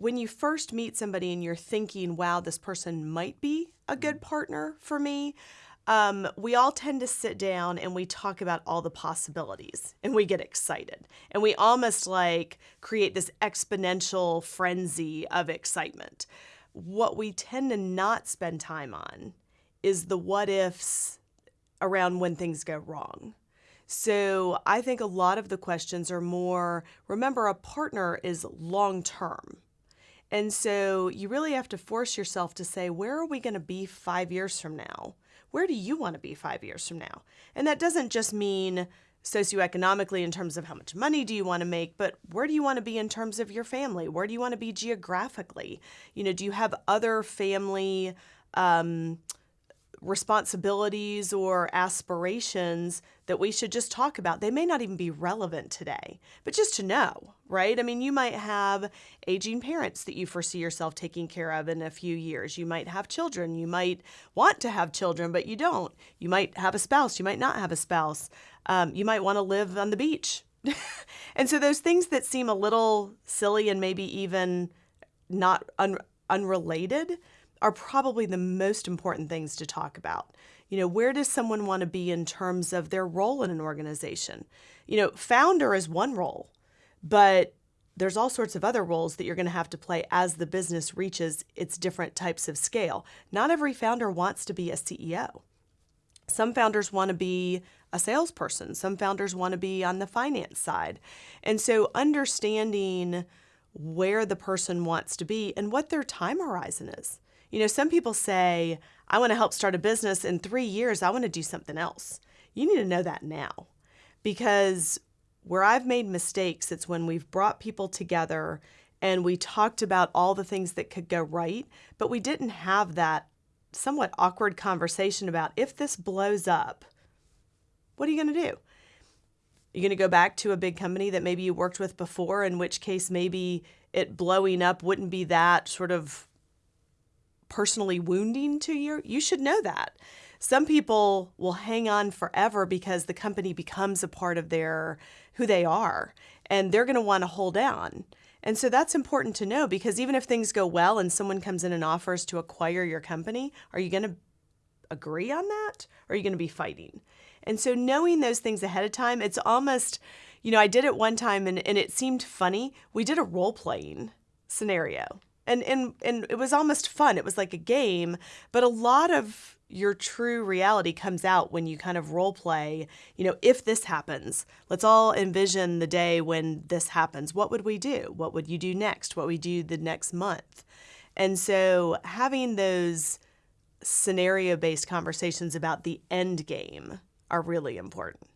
when you first meet somebody and you're thinking, wow, this person might be a good partner for me, um, we all tend to sit down and we talk about all the possibilities and we get excited. And we almost like create this exponential frenzy of excitement. What we tend to not spend time on is the what ifs around when things go wrong. So I think a lot of the questions are more remember, a partner is long term. And so you really have to force yourself to say, where are we going to be five years from now? Where do you want to be five years from now? And that doesn't just mean socioeconomically in terms of how much money do you want to make, but where do you want to be in terms of your family? Where do you want to be geographically? You know, do you have other family um, responsibilities or aspirations that we should just talk about. They may not even be relevant today, but just to know, right? I mean, you might have aging parents that you foresee yourself taking care of in a few years. You might have children. You might want to have children, but you don't. You might have a spouse. You might not have a spouse. Um, you might want to live on the beach. and so, those things that seem a little silly and maybe even not un- unrelated are probably the most important things to talk about. You know, where does someone want to be in terms of their role in an organization? You know, founder is one role, but there's all sorts of other roles that you're going to have to play as the business reaches its different types of scale. Not every founder wants to be a CEO. Some founders want to be a salesperson, some founders want to be on the finance side. And so understanding where the person wants to be and what their time horizon is. You know, some people say, I want to help start a business in three years, I want to do something else. You need to know that now because where I've made mistakes, it's when we've brought people together and we talked about all the things that could go right, but we didn't have that somewhat awkward conversation about if this blows up, what are you going to do? You're going to go back to a big company that maybe you worked with before, in which case maybe it blowing up wouldn't be that sort of personally wounding to you, you should know that. Some people will hang on forever because the company becomes a part of their who they are and they're going to want to hold on. And so that's important to know because even if things go well and someone comes in and offers to acquire your company, are you going to agree on that or are you going to be fighting? And so knowing those things ahead of time, it's almost, you know, I did it one time and, and it seemed funny. We did a role playing scenario and and and it was almost fun. It was like a game, but a lot of your true reality comes out when you kind of role play, you know, if this happens, let's all envision the day when this happens. What would we do? What would you do next? What would we do the next month? And so having those scenario based conversations about the end game are really important.